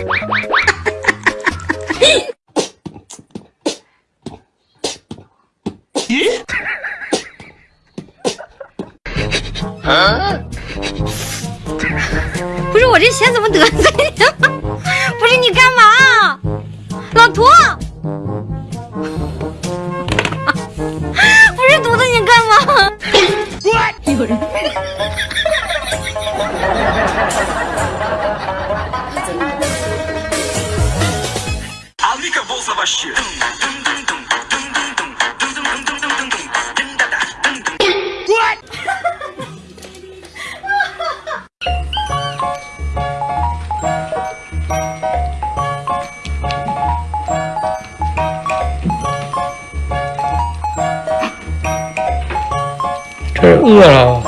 Wow. 饿了。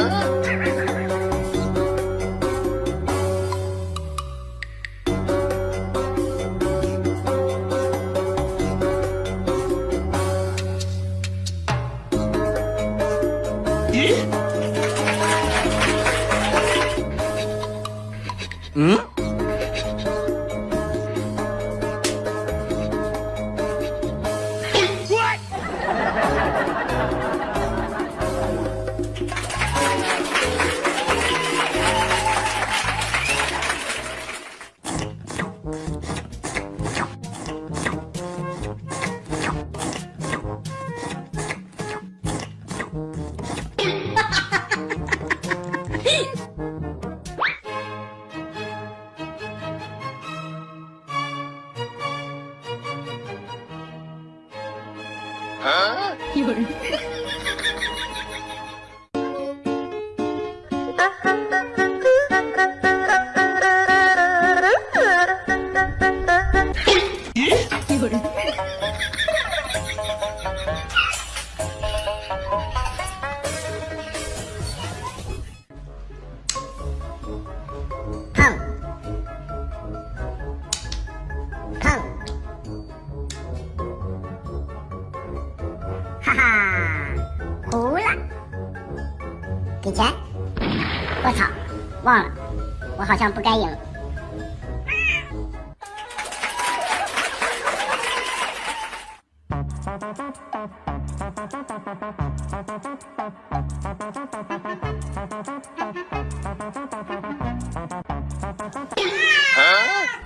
儿。啊，有人。不该有。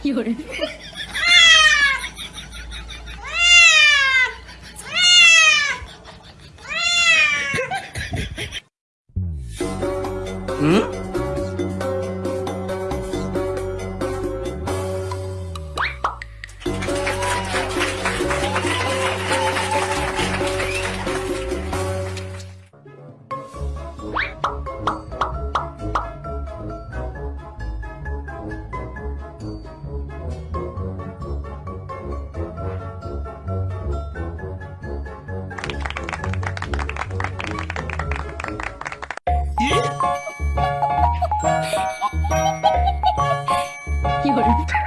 有人。 이걸.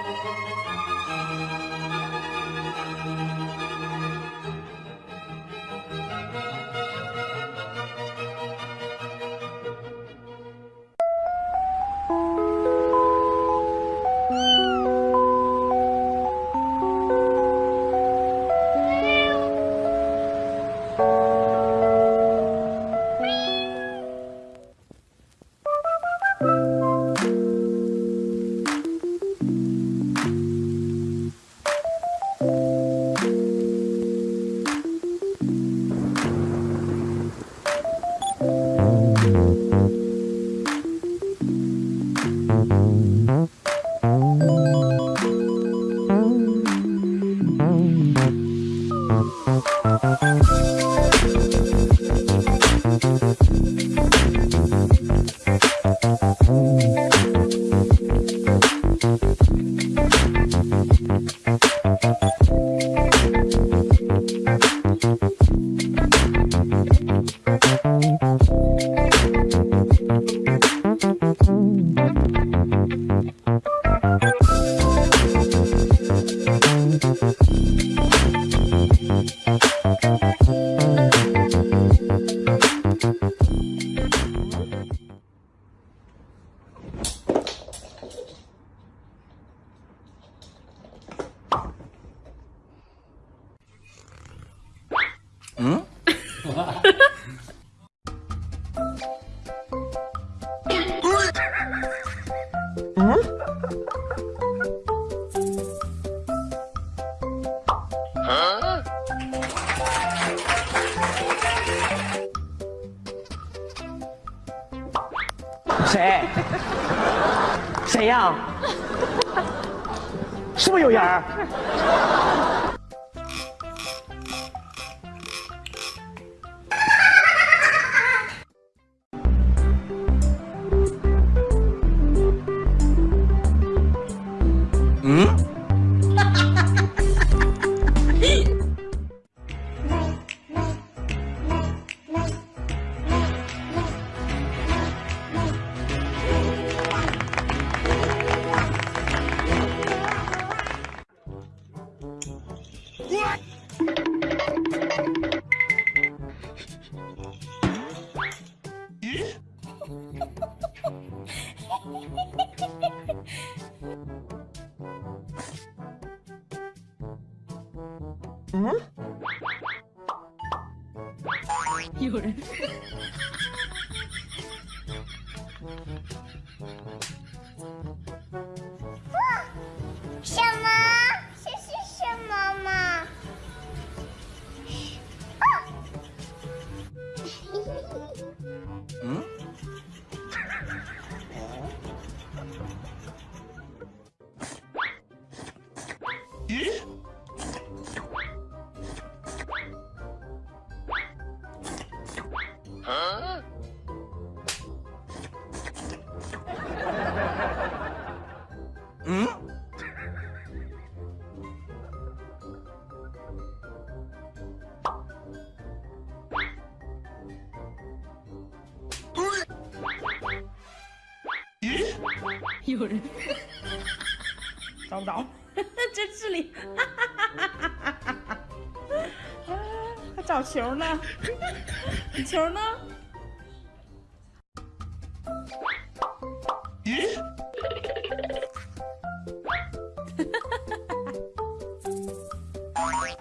Thank you. 是不是有人有人。什么？这是什么嘛？嗯？嗯？有人。找不着，这这里。还找球呢？你 球呢？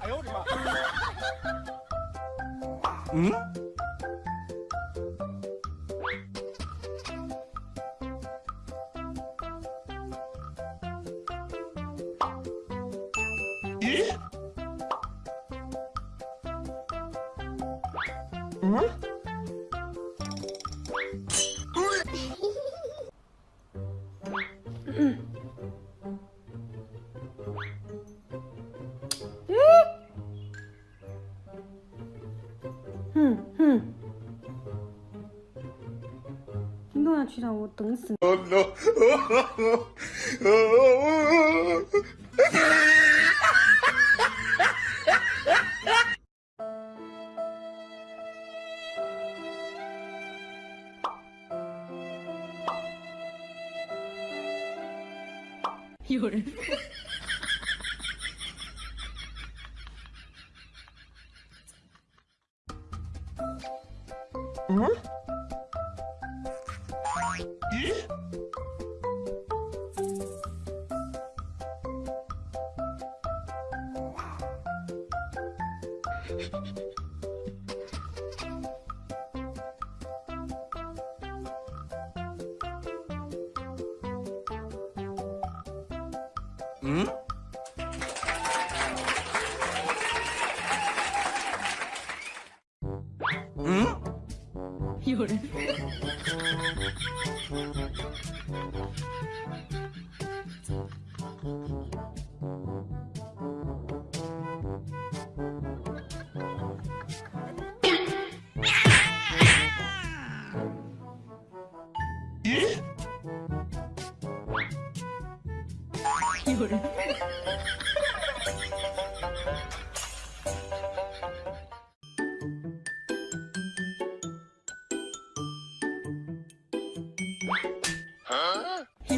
哎呦我的妈！嗯？让我等死你！有人。嗯 Ha ha ha ha!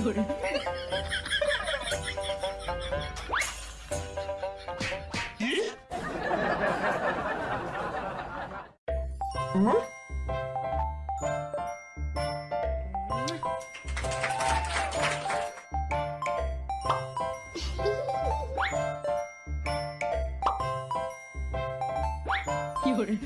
有人。有人。